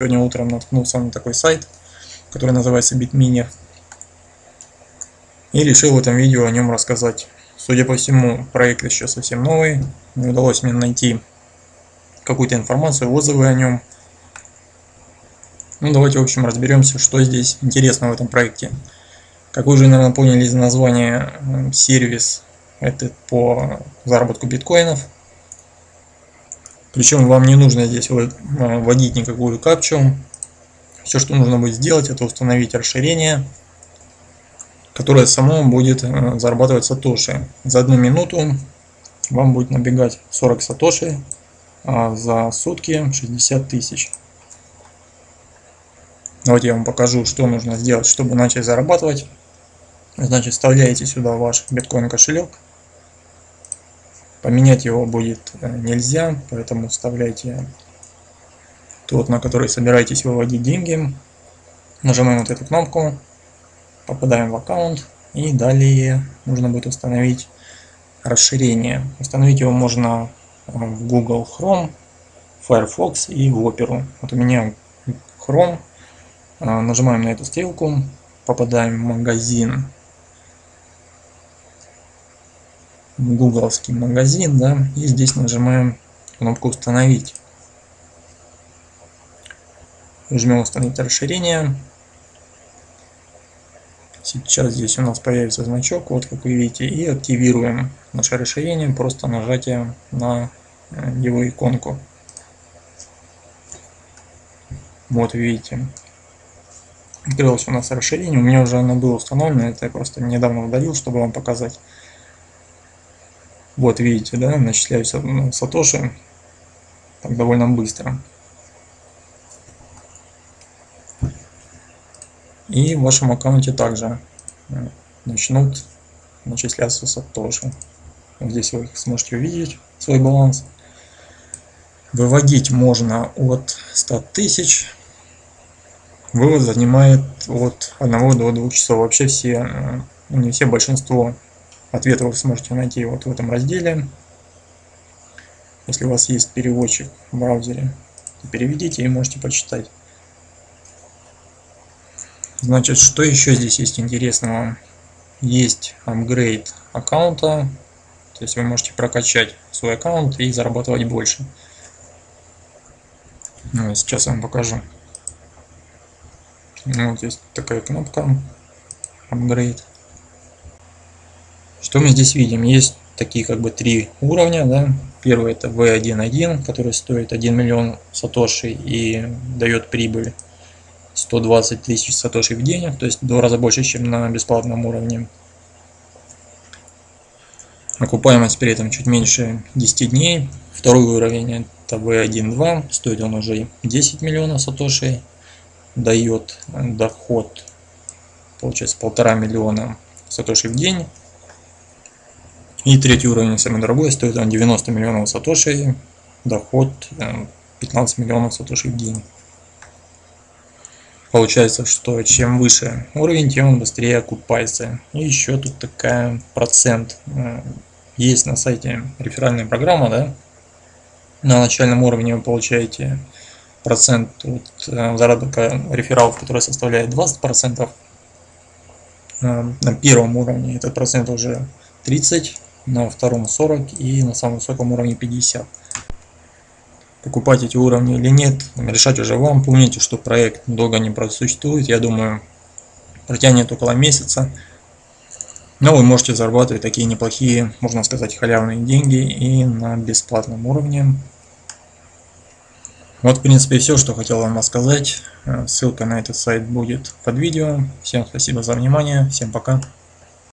Сегодня утром наткнулся на такой сайт, который называется Bitminer. И решил в этом видео о нем рассказать. Судя по всему, проект еще совсем новый. Не удалось мне найти какую-то информацию, отзывы о нем. Ну давайте в общем разберемся, что здесь интересно в этом проекте. Как вы уже, наверное, поняли из названия, сервис этот по заработку биткоинов. Причем вам не нужно здесь вводить никакую капчу. Все, что нужно будет сделать, это установить расширение, которое само будет э, зарабатывать сатоши. За одну минуту вам будет набегать 40 сатоши, а за сутки 60 тысяч. Давайте я вам покажу, что нужно сделать, чтобы начать зарабатывать. Значит, вставляете сюда ваш биткоин кошелек. Поменять его будет э, нельзя, поэтому вставляйте тот, на который собираетесь выводить деньги. Нажимаем вот эту кнопку, попадаем в аккаунт и далее нужно будет установить расширение. Установить его можно э, в Google Chrome, Firefox и в Opera. Вот у меня Chrome. Э, нажимаем на эту стрелку, попадаем в магазин гугловский магазин, да, и здесь нажимаем кнопку установить. Жмем установить расширение. Сейчас здесь у нас появится значок, вот как вы видите, и активируем наше расширение просто нажатием на э, его иконку. Вот видите, открылось у нас расширение, у меня уже оно было установлено, это я просто недавно удалил, чтобы вам показать. Вот видите, да, начисляются ну, сатоши так довольно быстро. И в вашем аккаунте также э, начнут начисляться сатоши. Здесь вы сможете увидеть свой баланс. Выводить можно от 100 тысяч. Вывод занимает от 1 до 2 часов. Вообще все, э, не все, большинство Ответы вы сможете найти вот в этом разделе. Если у вас есть переводчик в браузере, переведите и можете почитать. Значит, что еще здесь есть интересного? Есть апгрейд аккаунта, то есть вы можете прокачать свой аккаунт и зарабатывать больше. Ну, сейчас я вам покажу. Вот есть такая кнопка апгрейд. Что мы здесь видим? Есть такие как бы три уровня. Да? Первый это V1.1, который стоит 1 миллион сатоши и дает прибыль 120 тысяч сатоши в день, то есть в два раза больше, чем на бесплатном уровне. Окупаемость при этом чуть меньше 10 дней. Второй уровень это V1.2, стоит он уже 10 миллионов сатоши, дает доход, получается полтора миллиона сатоши в день. И третий уровень, самый дорогой, стоит он 90 миллионов сатоши, доход 15 э, миллионов сатоши в день. Получается, что чем выше уровень, тем он быстрее окупается. И еще тут такая процент. Э, есть на сайте реферальная программа, да? На начальном уровне вы получаете процент от э, заработка рефералов, который составляет 20%. На первом уровне этот процент уже 30 на втором 40 и на самом высоком уровне 50. Покупать эти уровни или нет, решать уже вам. Помните, что проект долго не просуществует, я думаю, протянет около месяца. Но вы можете зарабатывать такие неплохие, можно сказать, халявные деньги и на бесплатном уровне. Вот, в принципе, все, что хотел вам рассказать. Ссылка на этот сайт будет под видео. Всем спасибо за внимание. Всем пока.